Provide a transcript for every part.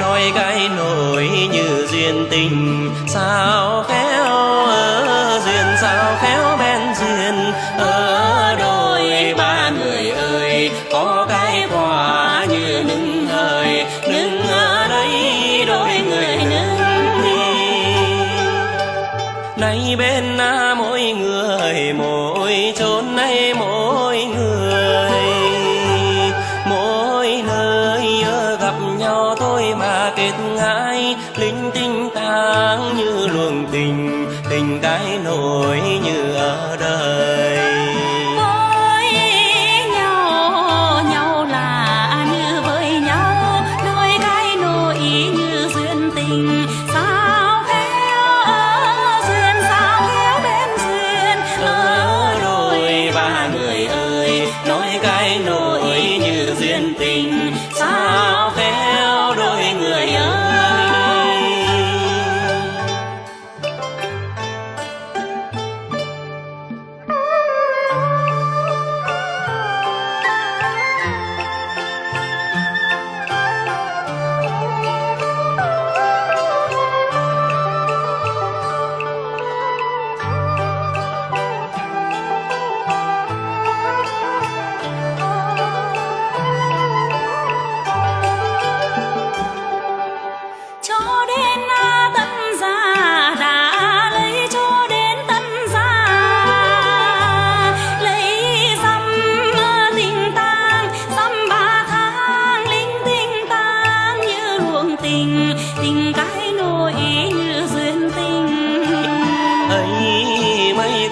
nói cái nỗi như duyên tình, sao khéo ở duyên, sao khéo bên duyên? Ở đôi ba người ơi, có cái quả như nứng hơi nứng ở đây đôi người nứng đi. Nay bên nào tinh tang như luồng tình tình cái nổi như ở đời với nhau nhau là như với nhau đôi cái nỗi như duyên tình. Sao khéo duyên sao khéo bên duyên ở đôi ba người ơi nói cái nỗi như duyên tình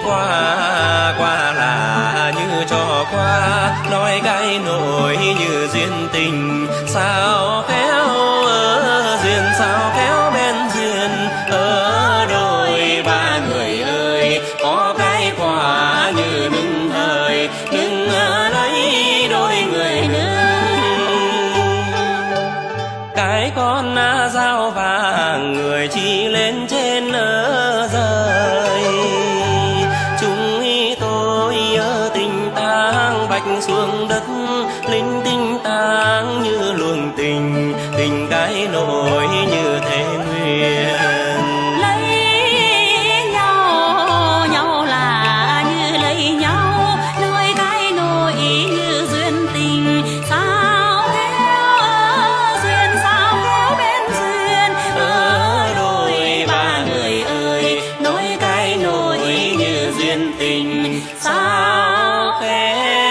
qua qua là như cho qua. Nói cái nỗi như duyên tình, sao khéo ở duyên, sao khéo bên duyên. Ở đôi ba người ơi, có cái quả như đứng hơi nhưng ở đây đôi người nữa cái con na dao vàng người chỉ lên trên nơi sao khẽ